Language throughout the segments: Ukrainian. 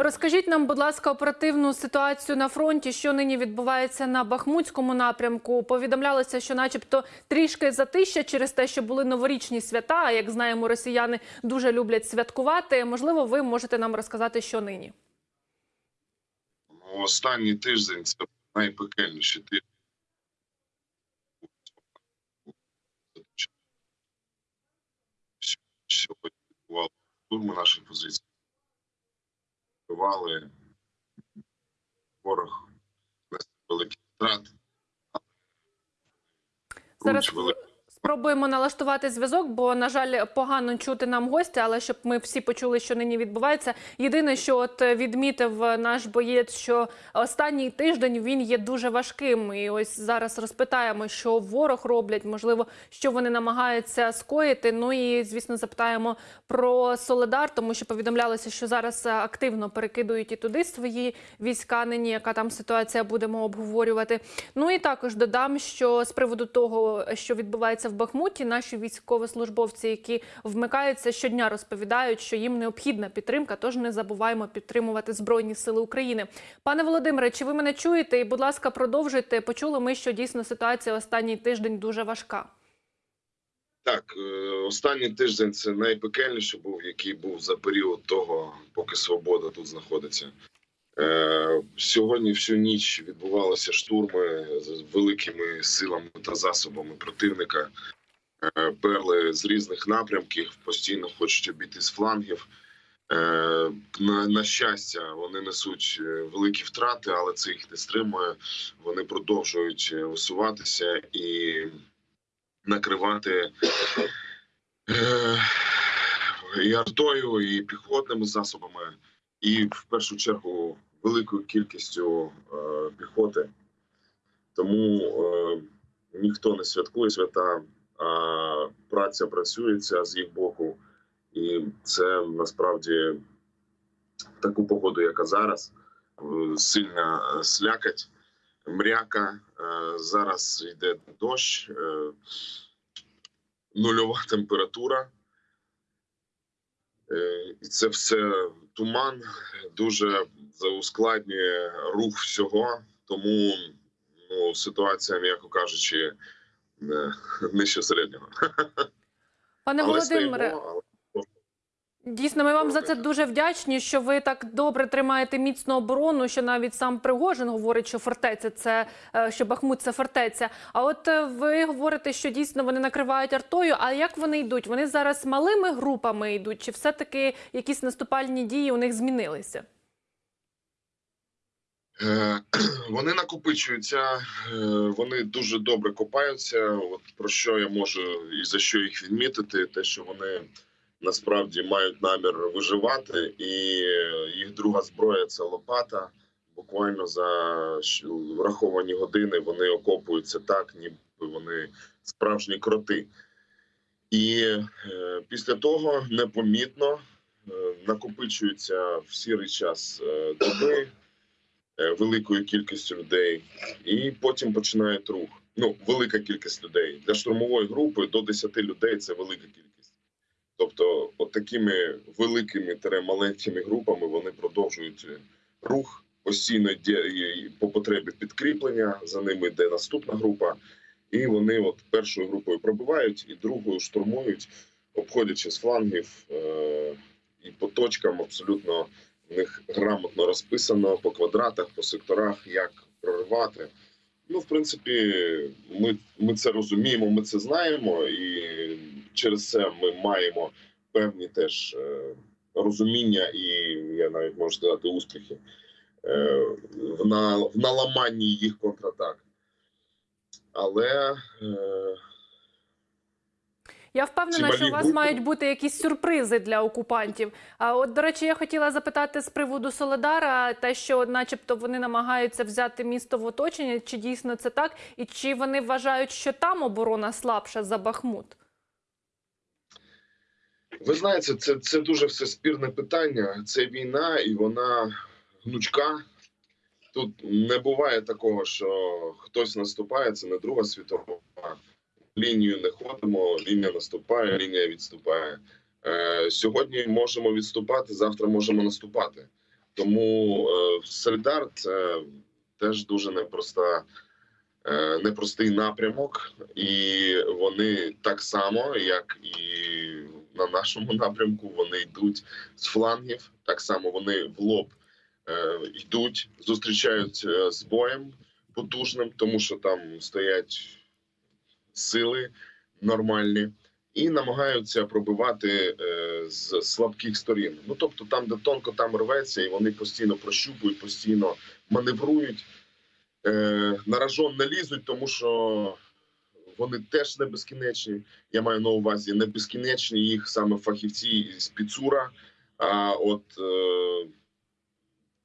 Розкажіть нам, будь ласка, оперативну ситуацію на фронті, що нині відбувається на Бахмутському напрямку. Повідомлялося, що, начебто, трішки затища через те, що були новорічні свята. А як знаємо, росіяни дуже люблять святкувати. Можливо, ви можете нам розказати, що нині. Ну, Останній тиждень це найпекельніший тиждень. Сьогодні відбували штурми наших позицій. Бували ворог великий втрати. Зараз великі. спробуємо налаштувати зв'язок, бо на жаль, погано чути нам гостя, але щоб ми всі почули, що нині відбувається. Єдине, що от відмітив наш боєць, що останній тиждень він є дуже важким. І ось зараз розпитаємо, що ворог роблять, можливо, що вони намагаються скоїти. Ну і звісно, запитаємо про Соледар, тому що повідомлялося, що зараз активно перекидують і туди свої війська. Нині яка там ситуація будемо обговорювати. Ну і також додам, що з приводу того, що відбувається в Бахмуті, наші військовослужбовці, які вмикаються щодня, розповідають, що їм необхідна підтримка. Тож не забуваємо підтримувати збройні сили України. Пане Володимире, чи ви мене чуєте? І, будь ласка, продовжуйте. Почули ми, що дійсно ситуація останній тиждень дуже важка. Так, е, останній тиждень це найпекельніший був, який був за період того, поки свобода тут знаходиться. Е, Сьогодні всю ніч відбувалися штурми з великими силами та засобами противника. Е, Перли з різних напрямків, постійно хочуть обійти з флангів. Е, На, на щастя, вони несуть великі втрати, але це їх не стримує. Вони продовжують висуватися і накривати і артою, і піхотними засобами, і в першу чергу великою кількістю е, піхоти. Тому е, ніхто не святкує свята, а праця працюється з їх боку, і це насправді таку погоду, яка зараз, е, сильна слякать, мряка. Зараз йде дощ, нульова температура. І це все туман дуже ускладнює рух всього, тому ну, ситуація, м'яко кажучи, не- нижче середнього. Пане Володимире, але Дійсно, ми вам за це дуже вдячні, що ви так добре тримаєте міцну оборону. Що навіть сам Пригожин говорить, що фортеця це е, що Бахмут це фортеця. А от е, ви говорите, що дійсно вони накривають артою. А як вони йдуть? Вони зараз малими групами йдуть, чи все таки якісь наступальні дії у них змінилися? Е, Вони накопичуються, вони дуже добре копаються. От про що я можу і за що їх відмітити, те, що вони насправді мають намір виживати, і їх друга зброя це лопата. Буквально за враховані години вони окопуються так, ніби вони справжні кроти. І е, після того непомітно е, накопичуються в сірий час е, доби е, великою кількістю людей, і потім починають рух. Ну, велика кількість людей для штурмової групи до 10 людей це велика кількість. Тобто, от такими великими маленькими групами вони продовжують е, рух постійно по потребі підкріплення. За ними йде наступна група, і вони от першою групою пробивають і другою штурмують, обходячи з флангів е- і по точкам абсолютно в них грамотно розписано по квадратах, по секторах, як проривати. Ну, в принципі, ми, ми це розуміємо, ми це знаємо, і через це ми маємо певні теж е, розуміння і я навіть можу сказати успіхи е, в, на, в наламанні їх контратак. Але е, Я впевнена, що у вас мають бути якісь сюрпризи для окупантів. А от, до речі, я хотіла запитати з приводу Соледара, те, що, начебто, вони намагаються взяти місто в оточення, чи дійсно це так, і чи вони вважають, що там оборона слабша за Бахмут? Ви знаєте, це, це дуже все спірне питання. Це війна, і вона гнучка. Тут не буває такого, що хтось наступає, це не Друга світова. Лінію не ходимо, лінія наступає, лінія відступає. Е, сьогодні можемо відступати, завтра можемо наступати. Тому е, Солідар це теж дуже непроста, е, непростий напрямок, і вони так само, як і на нашому напрямку, вони йдуть з флангів. Так само вони в лоб е, йдуть, зустрічають е, з боєм потужним, тому що там стоять сили нормальні. І намагаються пробивати е, з слабких сторін. Ну тобто, там, де тонко там рветься, і вони постійно прощупують, постійно маневрують, е, на ражон не лізуть, тому що вони теж не безкінечні. Я маю на увазі не безкінечні їх саме фахівці з Піцура. А от е,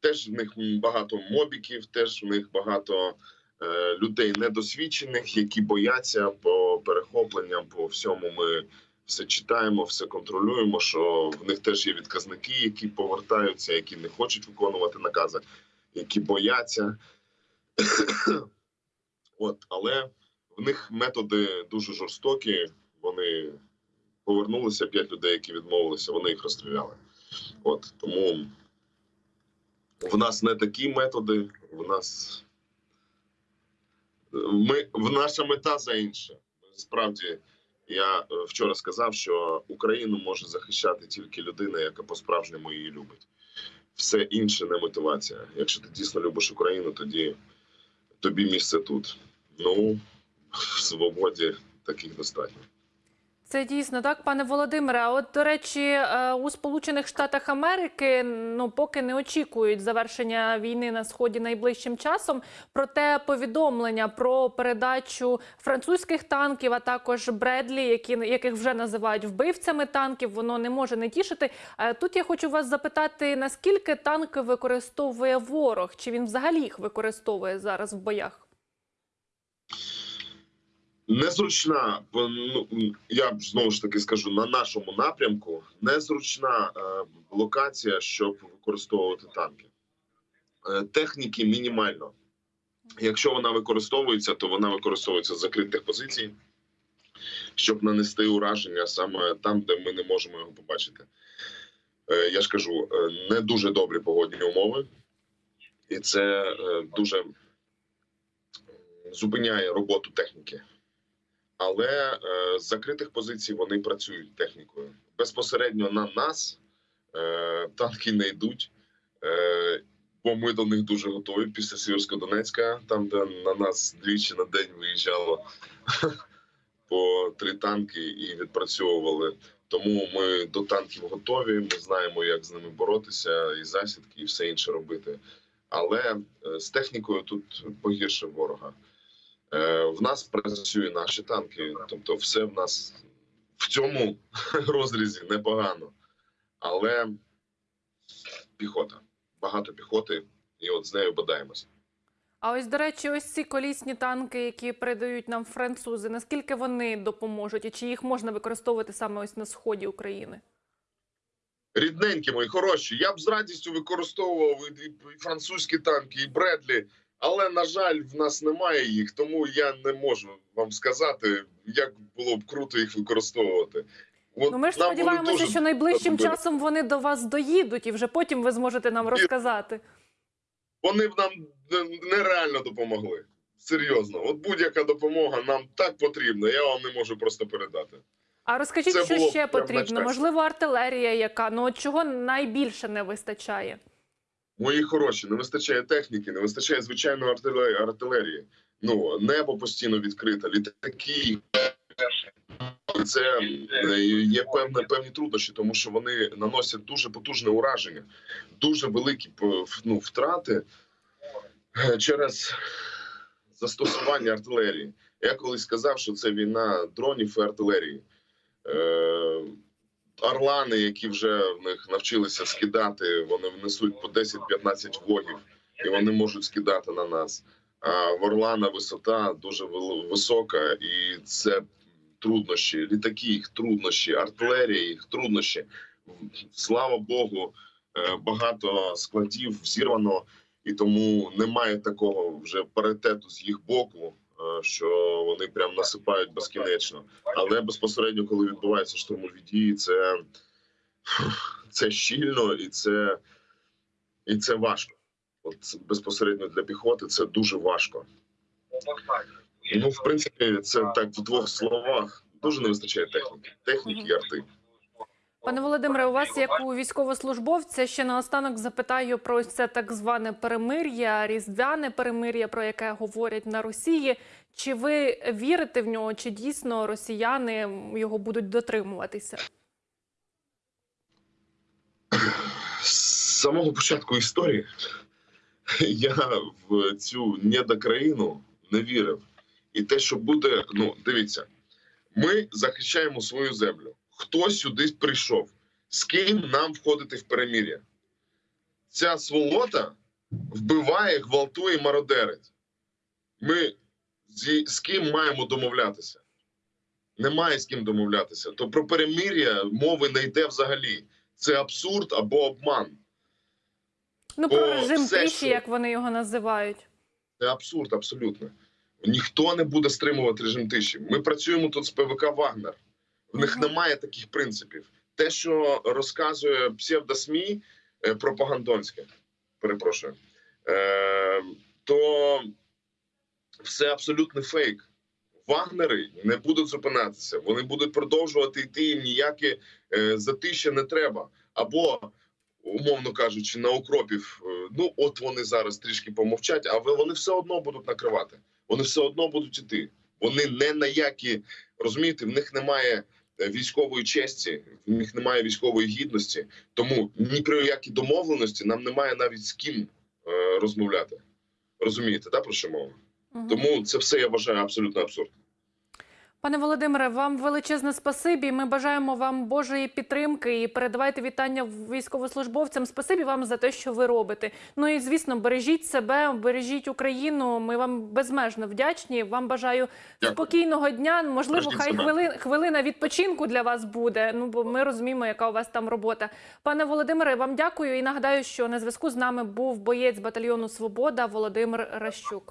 теж в них багато мобіків, теж в них багато е, людей недосвідчених, які бояться по перехопленням, по всьому ми все читаємо, все контролюємо. Що в них теж є відказники, які повертаються, які не хочуть виконувати накази, які бояться. От, але в них методи дуже жорстокі. Вони повернулися п'ять людей, які відмовилися, вони їх розстріляли. От тому в нас не такі методи. В нас ми в наша мета за інше. Справді, я е, вчора сказав, що Україну може захищати тільки людина, яка по-справжньому її любить. Все інше не мотивація. Якщо ти дійсно любиш Україну, тоді тобі місце тут. Ну свободі таких достатньо. Це дійсно так, пане Володимире. А от до речі, е, у Сполучених Штатах Америки ну поки не очікують завершення війни на сході найближчим часом. Проте повідомлення про передачу французьких танків, а також Бредлі, які яких вже називають вбивцями танків, воно не може не тішити. Е, Тут я хочу вас запитати, наскільки танки використовує ворог? Чи він взагалі їх використовує зараз в боях? Незручна, ну я знову ж таки скажу на нашому напрямку. Незручна е, локація, щоб використовувати танки. Е, техніки мінімально. Якщо вона використовується, то вона використовується з закритих позицій, щоб нанести ураження саме там, де ми не можемо його побачити. Е, я ж кажу, е, не дуже добрі погодні умови, і це е, дуже зупиняє роботу техніки але е, з закритих позицій вони працюють технікою. Безпосередньо на нас е, танки не йдуть, е, бо ми до них дуже готові після Сіверсько-Донецька, там де на нас двічі на день виїжджало по три танки і відпрацьовували. Тому ми до танків готові. Ми знаємо, як з ними боротися, і засідки, і все інше робити. Але з технікою тут погірше ворога. Е, В нас працюють наші танки, тобто, все в нас в цьому розрізі непогано, але піхота, багато піхоти, і от з нею бодаємося. А ось, до речі, ось ці колісні танки, які передають нам французи, наскільки вони допоможуть, і чи їх можна використовувати саме ось на сході України? Рідненькі мої хороші. Я б з радістю використовував і, і французькі танки, і Бредлі, але на жаль, в нас немає їх, тому я не можу вам сказати, як було б круто їх використовувати. От Ну ми ж сподіваємося, дуже що найближчим добре. часом вони до вас доїдуть, і вже потім ви зможете нам розказати. вони б нам нереально допомогли. Серйозно, от будь-яка допомога нам так потрібна. Я вам не можу просто передати. А розкажіть, Це що ще потрібно? Можливо, артилерія, яка ну от чого найбільше не вистачає? Мої хороші, не вистачає техніки, не вистачає звичайної артилерії. Ну небо постійно відкрите, літаки. Це е, є певне певні труднощі, тому що вони наносять дуже потужне ураження, дуже великі ну, втрати е, через застосування артилерії. Я колись сказав, що це війна дронів і артилерії. Орлани, які вже в них навчилися скидати, вони несуть по 10-15 вогів, і вони можуть скидати на нас. А в Орлана висота дуже висока, і це труднощі. Літаки їх труднощі, артилерія їх труднощі. Слава Богу, е, багато складів зірвано, і тому немає такого вже паритету з їх боку, що вони прям насипають безкінечно. Але безпосередньо, коли відбуваються штурмові дії, це, це щільно і це І це важко. От безпосередньо для піхоти це дуже важко. Ну, в принципі, це так в двох словах. Дуже не вистачає техніки. Техніки і арти. Пане Володимире, у вас як у військовослужбовця ще наостанок запитаю про це так зване перемир'я, різдвяне перемир'я, про яке говорять на Росії. Чи ви вірите в нього? Чи дійсно росіяни його будуть дотримуватися? З самого початку історії я в цю недокраїну не вірив. І те, що буде, ну дивіться, ми захищаємо свою землю. Хто сюди прийшов? З ким нам входити в перемір'я? Ця сволота вбиває, гвалтує, мародерить. Ми зі, з ким маємо домовлятися? Немає з ким домовлятися. То про перемир'я мови не йде взагалі. Це абсурд або обман. Ну Бо про режим все, тиші, що- як вони його називають. Це абсурд, абсолютно. Ніхто не буде стримувати режим тиші. Ми працюємо тут з ПВК Вагнер. В них немає таких принципів. Те, що розказує псевдосмі е, пропагандонське, перепрошую, е, то все абсолютний фейк. Вагнери не будуть зупинятися. Вони будуть продовжувати йти. Їм ніяке затища не треба. Або, умовно кажучи, на укропів. е, Ну от вони зараз трішки помовчать, а ви- вони все одно будуть накривати. Вони все одно будуть іти. Вони не на які розумієте, в них немає військової честі, в них немає військової гідності. Тому ні про які домовленості нам немає навіть з ким е, розмовляти. Розумієте, да, про що мова? Угу. Тому це все я вважаю абсолютно абсурдним. Пане Володимире, вам величезне спасибі. Ми бажаємо вам Божої підтримки і передавайте вітання військовослужбовцям. Спасибі вам за те, що ви робите. Ну і звісно, бережіть себе, бережіть Україну. Ми вам безмежно вдячні. Вам бажаю Дякую. спокійного дня. Можливо, Бережіть хай себе. хвилин, хвилина відпочинку для вас буде. Ну бо ми розуміємо, яка у вас там робота. Пане Володимире, вам дякую і нагадаю, що на зв'язку з нами був боєць батальйону Свобода Володимир Ращук.